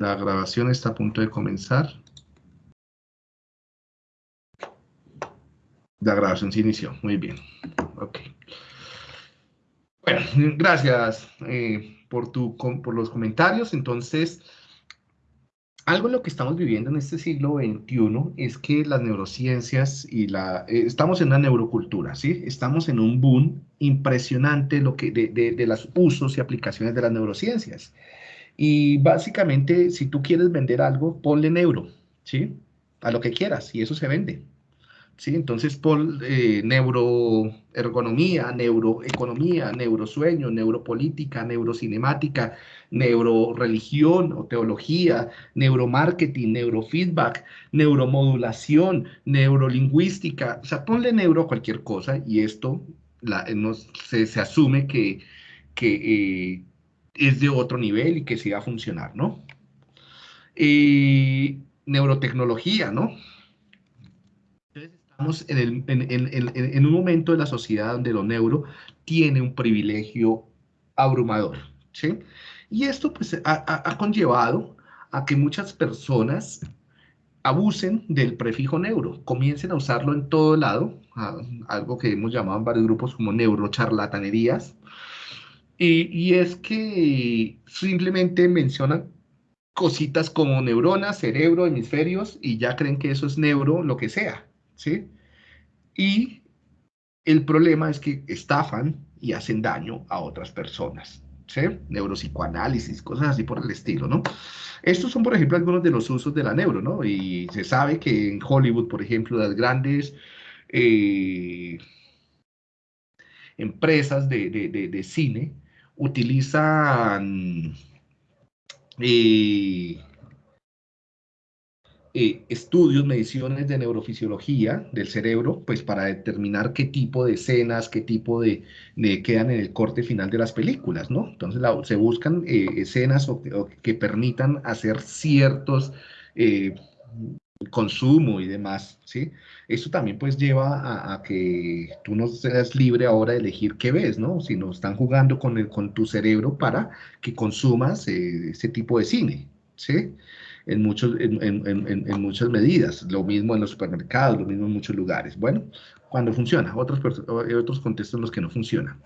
La grabación está a punto de comenzar. La grabación se inició. Muy bien. Ok. Bueno, gracias eh, por, tu, por los comentarios. Entonces, algo en lo que estamos viviendo en este siglo XXI es que las neurociencias y la... Eh, estamos en una neurocultura, ¿sí? Estamos en un boom impresionante lo que, de, de, de los usos y aplicaciones de las neurociencias. Y básicamente, si tú quieres vender algo, ponle neuro, ¿sí? A lo que quieras, y eso se vende. ¿Sí? Entonces, pon eh, neuroergonomía, neuroeconomía, neurosueño, neuropolítica, neurocinemática, neuroreligión o teología, neuromarketing, neurofeedback, neuromodulación, neurolingüística. O sea, ponle neuro a cualquier cosa y esto la, se, se, asume que, que, eh, es de otro nivel y que sí va a funcionar, ¿no? Y neurotecnología, ¿no? Entonces estamos en, en, un momento de la sociedad donde lo neuro tiene un privilegio abrumador, ¿sí? Y esto pues ha, conllevado a que muchas personas abusen del prefijo neuro, comiencen a usarlo en todo lado, algo que hemos llamado en varios grupos como neurocharlatanerías, y, es que simplemente mencionan cositas como neuronas, cerebro, hemisferios, y ya creen que eso es neuro, lo que sea, ¿sí? Y el problema es que estafan y hacen daño a otras personas, ¿sí? Neuropsicoanálisis, cosas así por el estilo, ¿no? Estos son, por ejemplo, algunos de los usos de la neuro, ¿no? Y se sabe que en Hollywood, por ejemplo, las grandes... Eh, empresas de, de cine utilizan eh, eh, estudios, mediciones de neurofisiología del cerebro, pues para determinar qué tipo de escenas, qué tipo de, quedan en el corte final de las películas, ¿no? Entonces se buscan eh, escenas que permitan hacer ciertos consumo y demás, ¿sí? Eso también pues lleva a, que tú no seas libre ahora de elegir qué ves, ¿no? Sino están jugando con, el, con tu cerebro para que consumas eh, ese tipo de cine, ¿sí? En, muchos, en, en, en, muchas medidas, lo mismo en los supermercados, lo mismo en muchos lugares. Bueno, cuando funciona, otros, otros contextos en los que no funciona.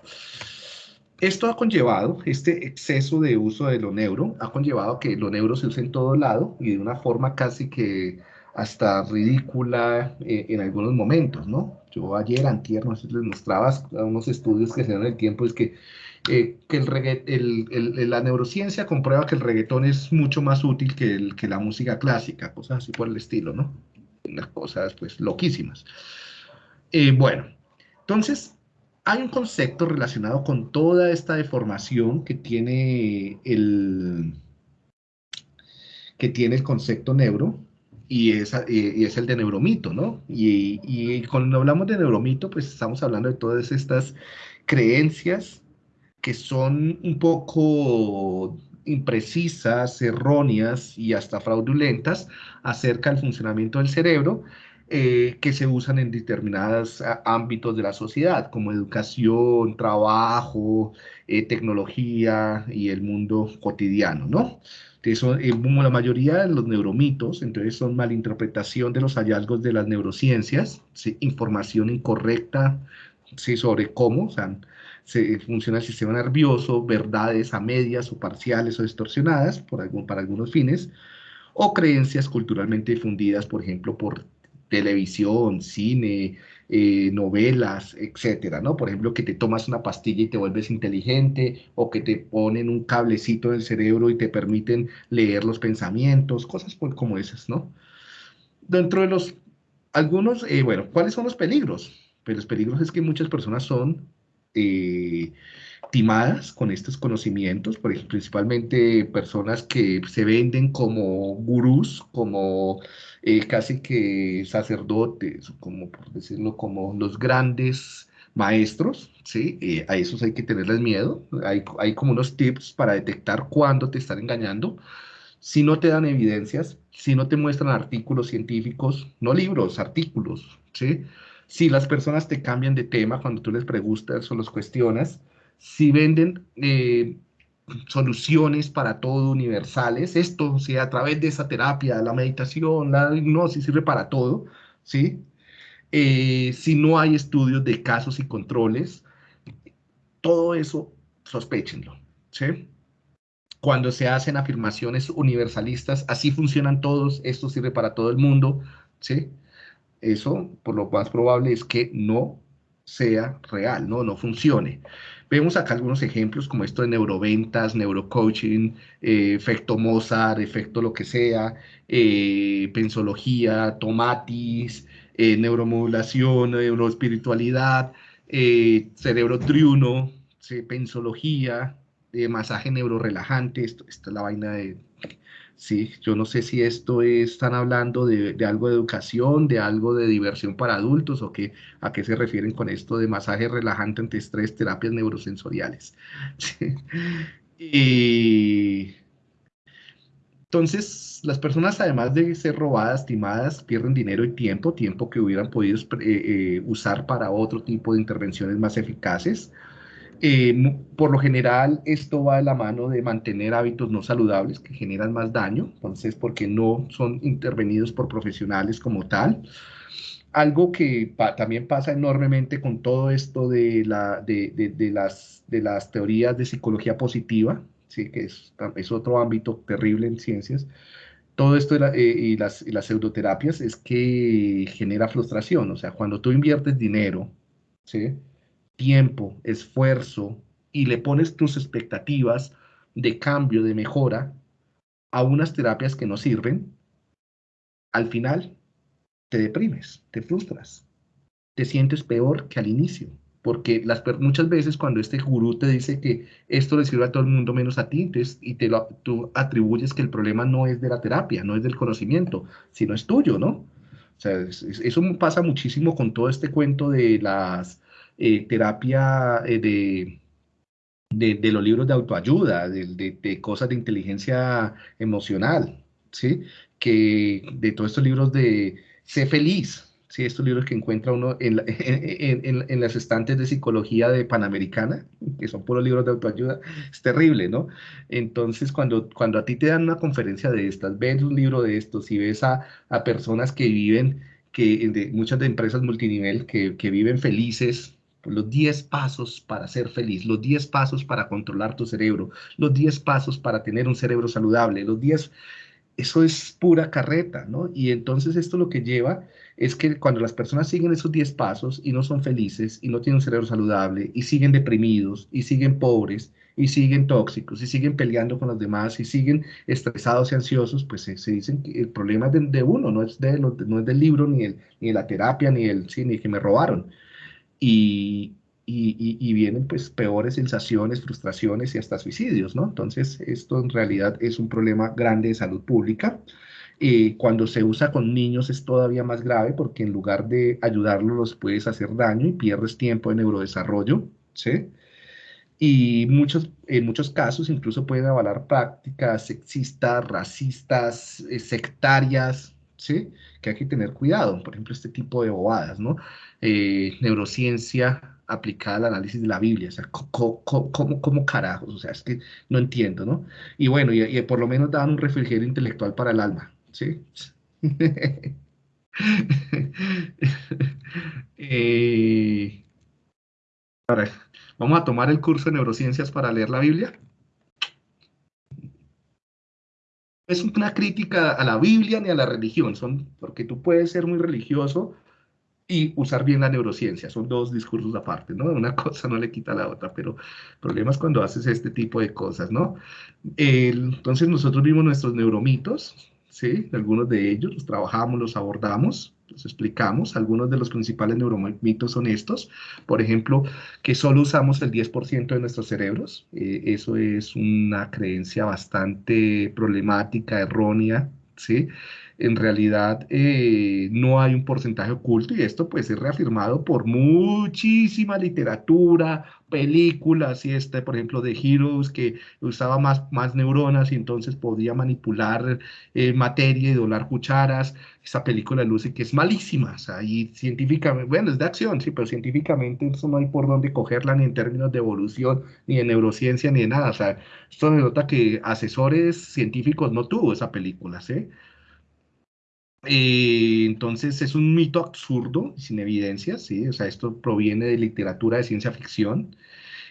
Esto ha conllevado, este exceso de uso de lo neuro, ha conllevado que lo neuro se use en todo lado y de una forma casi que hasta ridícula eh, en algunos momentos, ¿no? Yo ayer, antier, no sé, les mostraba unos estudios que se dan en el tiempo, es que, eh, que el, el, la neurociencia comprueba que el reggaetón es mucho más útil que, el, que la música clásica, cosas así por el estilo, ¿no? Unas cosas, pues, loquísimas. Eh, bueno, entonces, hay un concepto relacionado con toda esta deformación que tiene el, que tiene el concepto neuro, y es, y es el de neuromito, ¿no? Y, y, cuando hablamos de neuromito, pues estamos hablando de todas estas creencias que son un poco imprecisas, erróneas y hasta fraudulentas acerca del funcionamiento del cerebro, eh, que se usan en determinados ámbitos de la sociedad, como educación, trabajo, eh, tecnología y el mundo cotidiano, ¿no? son, eh, la mayoría de los neuromitos, entonces son malinterpretación de los hallazgos de las neurociencias, información incorrecta ¿sí? sobre cómo se funciona el sistema nervioso, verdades a medias o parciales o distorsionadas por algún, para algunos fines, o creencias culturalmente difundidas, por ejemplo, por televisión, cine, eh, novelas, etcétera, ¿no? Por ejemplo, que te tomas una pastilla y te vuelves inteligente, o que te ponen un cablecito en el cerebro y te permiten leer los pensamientos, cosas como esas, ¿no? Dentro de los, algunos, eh, bueno, ¿cuáles son los peligros? Pues los peligros es que muchas personas son eh, timadas con estos conocimientos, por ejemplo, principalmente personas que se venden como gurús, como eh, casi que sacerdotes, como por decirlo, como los grandes maestros, ¿sí? Eh, a esos hay que tenerles miedo. Hay, hay como unos tips para detectar cuándo te están engañando. Si no te dan evidencias, si no te muestran artículos científicos, no libros, artículos, ¿sí? Si las personas te cambian de tema cuando tú les preguntas o los cuestionas, si venden eh, soluciones para todo universales. Esto, sea a través de esa terapia, la meditación, la hipnosis sirve para todo, ¿sí? Eh, si no hay estudios de casos y controles, todo eso sospechenlo, ¿sí? Cuando se hacen afirmaciones universalistas, así funcionan todos, esto sirve para todo el mundo, ¿sí? Eso, por lo más probable es que no sea real, no, no funcione. Vemos acá algunos ejemplos como esto de neuroventas, neurocoaching, eh, efecto Mozart, efecto lo que sea, eh, pensología, tomatis, eh, neuromodulación, neuroespiritualidad, cerebro triuno, pensología, masaje neurorelajante, esto, esta es la vaina de Sí, yo no sé si esto están hablando de, algo de educación, de algo de diversión para adultos o qué, a qué se refieren con esto de masaje relajante ante estrés, terapias neurosensoriales. Y entonces, las personas, además de ser robadas, timadas, pierden dinero y tiempo, tiempo que hubieran podido eh, eh, usar para otro tipo de intervenciones más eficaces. Eh, por lo general, esto va de la mano de mantener hábitos no saludables que generan más daño, entonces, porque no son intervenidos por profesionales como tal. Algo que también pasa enormemente con todo esto de, la, de, de, las, teorías de psicología positiva, ¿sí? que es, es otro ámbito terrible en ciencias, todo esto eh, y, las, y las pseudoterapias es que genera frustración, o sea, cuando tú inviertes dinero, ¿sí? Tiempo, esfuerzo y le pones tus expectativas de cambio, de mejora a unas terapias que no sirven, al final te deprimes, te frustras, te sientes peor que al inicio. Porque las, muchas veces cuando este gurú te dice que esto le sirve a todo el mundo menos a ti, y te lo, tú atribuyes que el problema no es de la terapia, no es del conocimiento, sino es tuyo, ¿no? O sea, eso pasa muchísimo con todo este cuento de las eh, terapia eh, de, de, los libros de autoayuda, de, cosas de inteligencia emocional, ¿sí? Que de todos estos libros de Sé feliz, ¿sí? Estos libros que encuentra uno en, en, en, las estantes de psicología de Panamericana, que son puros libros de autoayuda, es terrible, ¿no? Entonces, cuando, cuando a ti te dan una conferencia de estas, ves un libro de estos y ves a, a personas que viven, que muchas de empresas multinivel que, que viven felices, los 10 pasos para ser feliz, los 10 pasos para controlar tu cerebro, los 10 pasos para tener un cerebro saludable, los 10, eso es pura carreta, ¿no? Y entonces esto lo que lleva es que cuando las personas siguen esos 10 pasos y no son felices y no tienen un cerebro saludable y siguen deprimidos y siguen pobres y siguen tóxicos y siguen peleando con los demás y siguen estresados y ansiosos, pues se, dicen que el problema es de, uno, no es, de, no es del libro, ni, el, ni de la terapia, ni el sí, ni que me robaron y, vienen pues peores sensaciones, frustraciones y hasta suicidios, ¿no? Entonces, esto en realidad es un problema grande de salud pública. Eh, cuando se usa con niños es todavía más grave porque en lugar de ayudarlos los puedes hacer daño y pierdes tiempo de neurodesarrollo, ¿sí? Y muchos, en muchos casos incluso pueden avalar prácticas sexistas, racistas, eh, sectarias, ¿sí? Que hay que tener cuidado, por ejemplo, este tipo de bobadas, ¿no? Eh, neurociencia aplicada al análisis de la Biblia, o sea, ¿cómo, carajos? O sea, es que no entiendo, ¿no? Y bueno, y, por lo menos dan un refrigerio intelectual para el alma, ¿sí? Eh, vamos a tomar el curso de neurociencias para leer la Biblia. Es una crítica a la Biblia ni a la religión, son, porque tú puedes ser muy religioso y usar bien la neurociencia, son dos discursos aparte, ¿no? Una cosa no le quita a la otra, pero problemas cuando haces este tipo de cosas, ¿no? entonces nosotros vimos nuestros neuromitos, ¿sí? Algunos de ellos los trabajamos, los abordamos, explicamos. Algunos de los principales neuromitos son estos. Por ejemplo, que solo usamos el 10% de nuestros cerebros. Eh, eso es una creencia bastante problemática, errónea, ¿sí? En realidad eh, no hay un porcentaje oculto y esto pues es reafirmado por muchísima literatura, películas y este, por ejemplo, de Heroes, que usaba más, más neuronas y entonces podía manipular eh, materia y donar cucharas. Esa película de Lucy que es malísima, o sea, y científicamente, bueno, es de acción, sí, pero científicamente eso no hay por dónde cogerla ni en términos de evolución, ni de neurociencia, ni de nada. O sea, esto denota que asesores científicos no tuvo esa película, ¿sí? Eh, entonces es un mito absurdo, sin evidencias, ¿sí? O sea, esto proviene de literatura de ciencia ficción.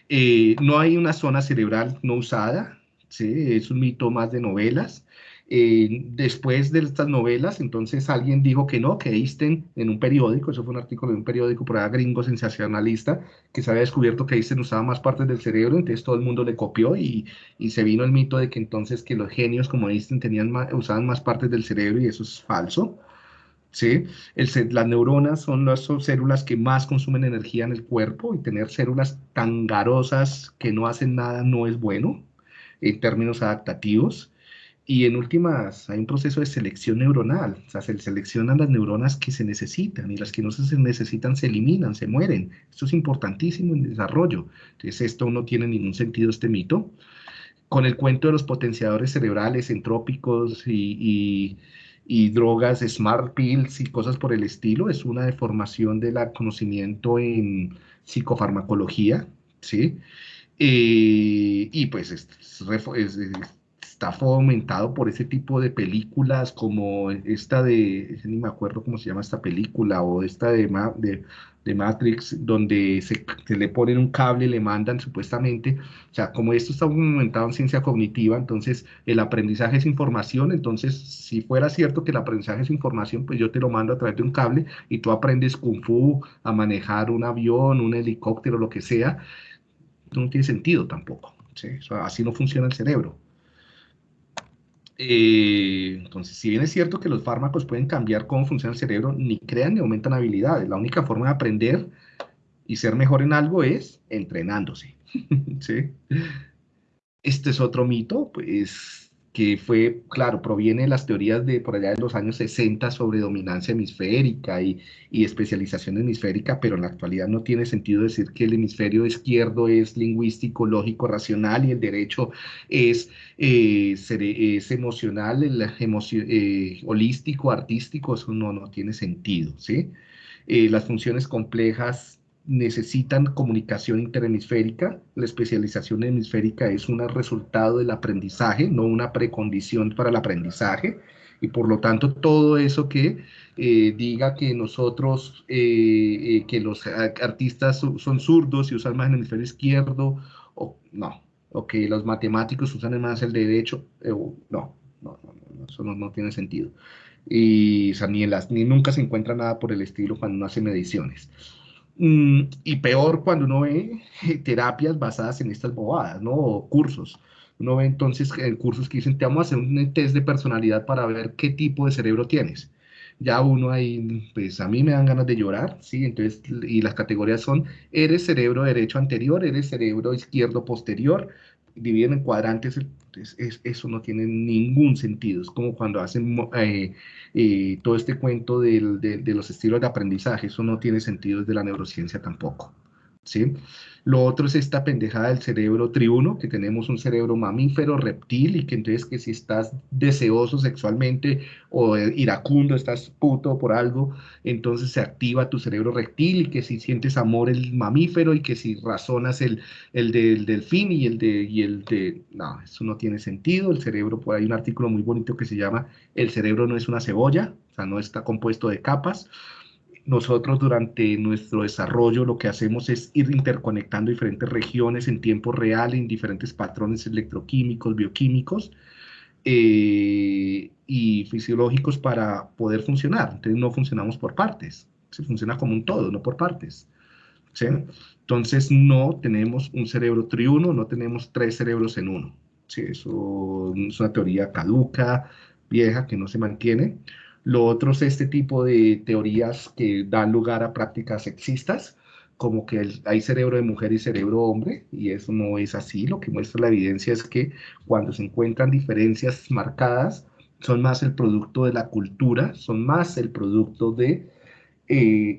Eh, no hay una zona cerebral no usada, ¿sí? Es un mito más de novelas. Eh, después de estas novelas, entonces alguien dijo que no, que Einstein en un periódico, eso fue un artículo de un periódico por allá gringo sensacionalista, que se había descubierto que Einstein usaba más partes del cerebro, entonces todo el mundo le copió y, y se vino el mito de que entonces que los genios como Einstein tenían usaban más partes del cerebro y eso es falso. ¿Sí? El, las neuronas son las células que más consumen energía en el cuerpo y tener células tan garosas que no hacen nada no es bueno en términos adaptativos. Y en últimas, hay un proceso de selección neuronal, o sea, se seleccionan las neuronas que se necesitan y las que no se necesitan se eliminan, se mueren. Esto es importantísimo en desarrollo. Entonces, esto no tiene ningún sentido, este mito. Con el cuento de los potenciadores cerebrales entrópicos y, y, drogas, smart pills y cosas por el estilo, es una deformación del conocimiento en psicofarmacología, ¿sí? Eh, y pues es, es, es está fomentado por ese tipo de películas como esta de, ni me acuerdo cómo se llama esta película, o esta de, de, de Matrix, donde se, le ponen un cable y le mandan supuestamente, o sea, como esto está fomentado en ciencia cognitiva, entonces el aprendizaje es información, entonces si fuera cierto que el aprendizaje es información, pues yo te lo mando a través de un cable y tú aprendes kung fu, a manejar un avión, un helicóptero, lo que sea, no tiene sentido tampoco. ¿sí? así no funciona el cerebro. Eh, entonces, si bien es cierto que los fármacos pueden cambiar cómo funciona el cerebro, ni crean ni aumentan habilidades. La única forma de aprender y ser mejor en algo es entrenándose. Este es otro mito, pues que fue, claro, proviene de las teorías de por allá de los años 60 sobre dominancia hemisférica y, y, especialización hemisférica, pero en la actualidad no tiene sentido decir que el hemisferio izquierdo es lingüístico, lógico, racional y el derecho es, eh, es emocional, el eh, holístico, artístico, eso no, no tiene sentido, ¿sí? Eh, las funciones complejas necesitan comunicación interhemisférica. La especialización hemisférica es un resultado del aprendizaje, no una precondición para el aprendizaje. Y por lo tanto, todo eso que eh, diga que nosotros, eh, eh, que los artistas son zurdos y usan más el hemisferio izquierdo, o no, o que los matemáticos usan más el derecho, no, no, no, eso no, tiene sentido. Y ni, las, ni nunca se encuentra nada por el estilo cuando uno hace mediciones. Mm, y peor cuando uno ve terapias basadas en estas bobadas, ¿no? O cursos. Uno ve entonces eh, cursos que dicen, te vamos a hacer un test de personalidad para ver qué tipo de cerebro tienes. Ya uno ahí, pues a mí me dan ganas de llorar, ¿sí? Entonces, y las categorías son, eres cerebro derecho anterior, eres cerebro izquierdo posterior, dividen en cuadrantes, es, eso no tiene ningún sentido. Es como cuando hacen eh, eh, todo este cuento del, de, de, los estilos de aprendizaje, eso no tiene sentido desde la neurociencia tampoco. ¿sí? Lo otro es esta pendejada del cerebro triuno, que tenemos un cerebro mamífero, reptil, y que entonces que si estás deseoso sexualmente o iracundo, estás puto por algo, entonces se activa tu cerebro reptil y que si sientes amor el mamífero y que si razonas el, el del delfín y el de, y el de... No, eso no tiene sentido. El cerebro, por ahí un artículo muy bonito que se llama El cerebro no es una cebolla, o sea, no está compuesto de capas nosotros durante nuestro desarrollo lo que hacemos es ir interconectando diferentes regiones en tiempo real, en diferentes patrones electroquímicos, bioquímicos eh, y fisiológicos para poder funcionar. Entonces no funcionamos por partes, se funciona como un todo, no por partes. ¿sí? Entonces no tenemos un cerebro triuno, no tenemos tres cerebros en uno. ¿sí? Eso es una teoría caduca, vieja, que no se mantiene. Lo otro es este tipo de teorías que dan lugar a prácticas sexistas, como que hay cerebro de mujer y cerebro hombre, y eso no es así. Lo que muestra la evidencia es que cuando se encuentran diferencias marcadas, son más el producto de la cultura, son más el producto de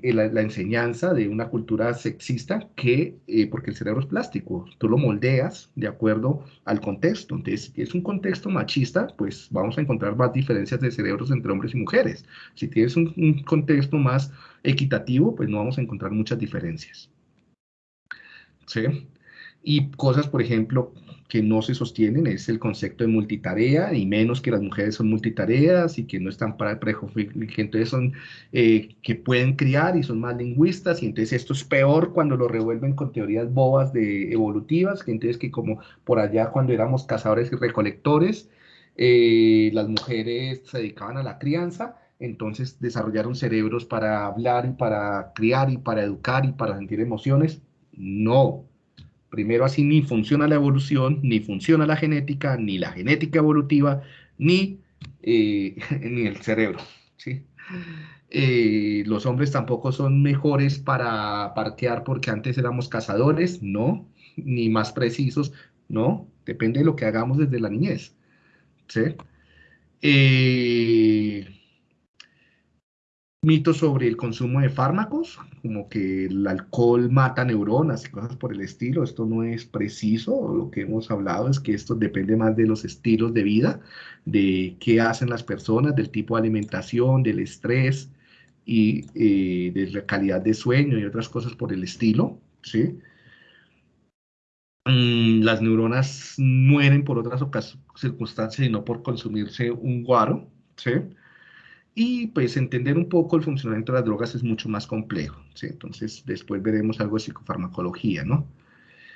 eh, la, enseñanza de una cultura sexista que, eh, porque el cerebro es plástico, tú lo moldeas de acuerdo al contexto. Entonces, si es un contexto machista, pues vamos a encontrar más diferencias de cerebros entre hombres y mujeres. Si tienes un, un contexto más equitativo, pues no vamos a encontrar muchas diferencias. ¿Sí? Y cosas, por ejemplo, que no se sostienen es el concepto de multitarea, y menos que las mujeres son multitareas y que no están para que entonces son eh, que pueden criar y son más lingüistas, y entonces esto es peor cuando lo revuelven con teorías bobas de evolutivas, que entonces que como por allá cuando éramos cazadores y recolectores, eh, las mujeres se dedicaban a la crianza, entonces desarrollaron cerebros para hablar y para criar y para educar y para sentir emociones. No, Primero, así ni funciona la evolución, ni funciona la genética, ni la genética evolutiva, ni, eh, ni el cerebro. ¿sí? Eh, los hombres tampoco son mejores para parquear porque antes éramos cazadores, no, ni más precisos, no, depende de lo que hagamos desde la niñez. ¿sí? Eh, mitos sobre el consumo de fármacos, como que el alcohol mata neuronas y cosas por el estilo. Esto no es preciso. Lo que hemos hablado es que esto depende más de los estilos de vida, de qué hacen las personas, del tipo de alimentación, del estrés y eh, de la calidad de sueño y otras cosas por el estilo. ¿sí? Mm, las neuronas mueren por otras circunstancias y no por consumirse un guaro. ¿sí? Y pues entender un poco el funcionamiento de las drogas es mucho más complejo, ¿sí? Entonces después veremos algo de psicofarmacología, ¿no?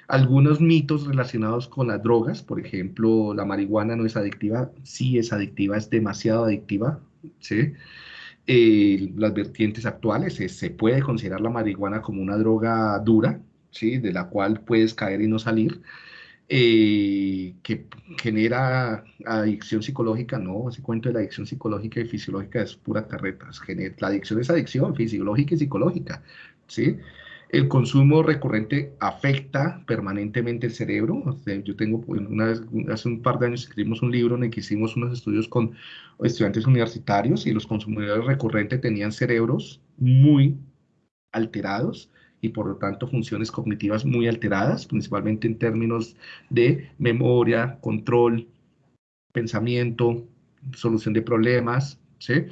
Algunos mitos relacionados con las drogas, por ejemplo, la marihuana no es adictiva, sí es adictiva, es demasiado adictiva, ¿sí? Eh, las vertientes actuales, se puede considerar la marihuana como una droga dura, ¿sí? De la cual puedes caer y no salir, eh, que genera adicción psicológica, no, ese cuento de la adicción psicológica y fisiológica es pura carreta. La adicción es adicción fisiológica y psicológica, ¿sí? El consumo recurrente afecta permanentemente el cerebro. yo tengo, una vez, hace un par de años escribimos un libro en el que hicimos unos estudios con estudiantes universitarios y los consumidores recurrentes tenían cerebros muy alterados y por lo tanto funciones cognitivas muy alteradas, principalmente en términos de memoria, control, pensamiento, solución de problemas, ¿sí?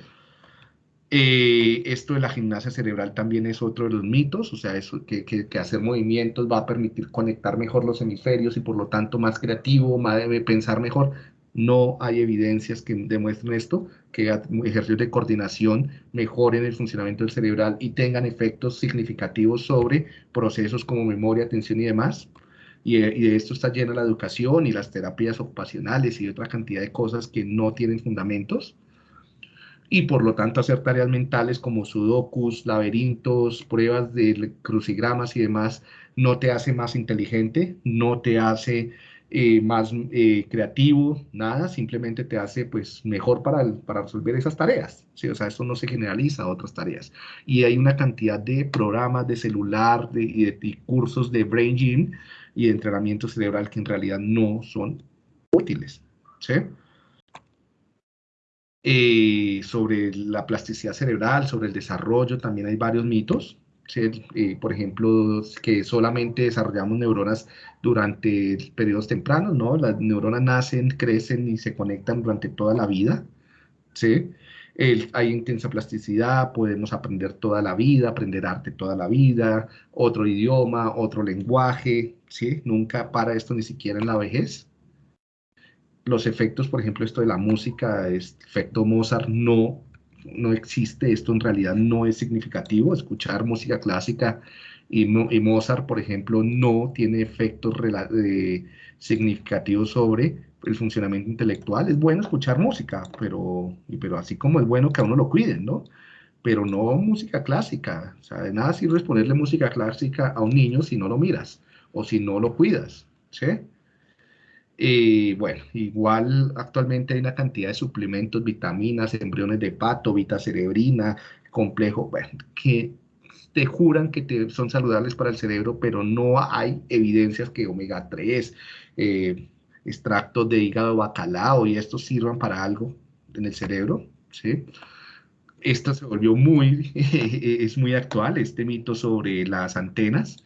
Eh, esto de la gimnasia cerebral también es otro de los mitos, o sea, eso, que, que, hacer movimientos va a permitir conectar mejor los hemisferios y por lo tanto más creativo, más debe pensar mejor. No hay evidencias que demuestren esto, que ejercicios de coordinación mejoren el funcionamiento del cerebral y tengan efectos significativos sobre procesos como memoria, atención y demás. Y, y, de esto está llena la educación y las terapias ocupacionales y otra cantidad de cosas que no tienen fundamentos. Y por lo tanto hacer tareas mentales como sudokus, laberintos, pruebas de crucigramas y demás no te hace más inteligente, no te hace eh, más eh, creativo, nada, simplemente te hace pues mejor para, para resolver esas tareas, ¿sí? O sea, esto no se generaliza a otras tareas. Y hay una cantidad de programas de celular de, y cursos de Brain Gym y entrenamiento cerebral que en realidad no son útiles, ¿sí? Eh, sobre la plasticidad cerebral, sobre el desarrollo, también hay varios mitos, eh, por ejemplo, que solamente desarrollamos neuronas durante periodos tempranos, ¿no? Las neuronas nacen, crecen y se conectan durante toda la vida, ¿sí? hay intensa plasticidad, podemos aprender toda la vida, aprender arte toda la vida, otro idioma, otro lenguaje, ¿sí? Nunca para esto ni siquiera en la vejez. Los efectos, por ejemplo, esto de la música, efecto Mozart, no no existe, esto en realidad no es significativo. Escuchar música clásica y, Mozart, por ejemplo, no tiene efectos significativos sobre el funcionamiento intelectual. Es bueno escuchar música, pero, pero así como es bueno que a uno lo cuiden, ¿no? Pero no música clásica. O sea, de nada sirve ponerle música clásica a un niño si no lo miras o si no lo cuidas, ¿sí? Y bueno, igual actualmente hay una cantidad de suplementos, vitaminas, embriones de pato, vitacerebrina, complejo, que te juran que son saludables para el cerebro, pero no hay evidencias que omega 3, eh, extractos de hígado bacalao y estos sirvan para algo en el cerebro, ¿sí? esto se volvió muy, es muy actual, este mito sobre las antenas,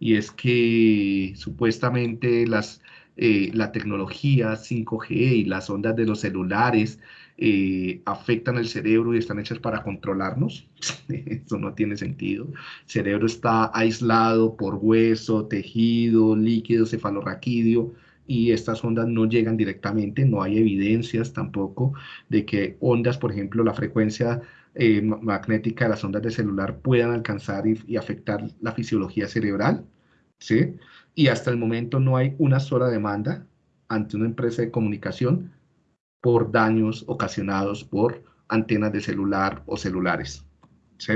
y es que supuestamente las, eh, la tecnología 5G y las ondas de los celulares eh, afectan el cerebro y están hechas para controlarnos. Eso no tiene sentido. El cerebro está aislado por hueso, tejido, líquido, cefalorraquídeo y estas ondas no llegan directamente, no hay evidencias tampoco de que ondas, por ejemplo, la frecuencia eh, magnética de las ondas de celular puedan alcanzar y, y, afectar la fisiología cerebral, ¿sí? Y hasta el momento no hay una sola demanda ante una empresa de comunicación por daños ocasionados por antenas de celular o celulares, ¿sí?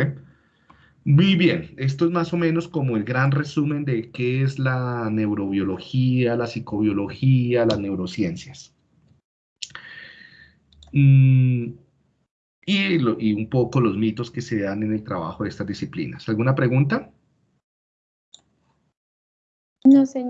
Muy bien, esto es más o menos como el gran resumen de qué es la neurobiología, la psicobiología, las neurociencias. Mm, y, y, un poco los mitos que se dan en el trabajo de estas disciplinas. ¿Alguna pregunta? No, señor.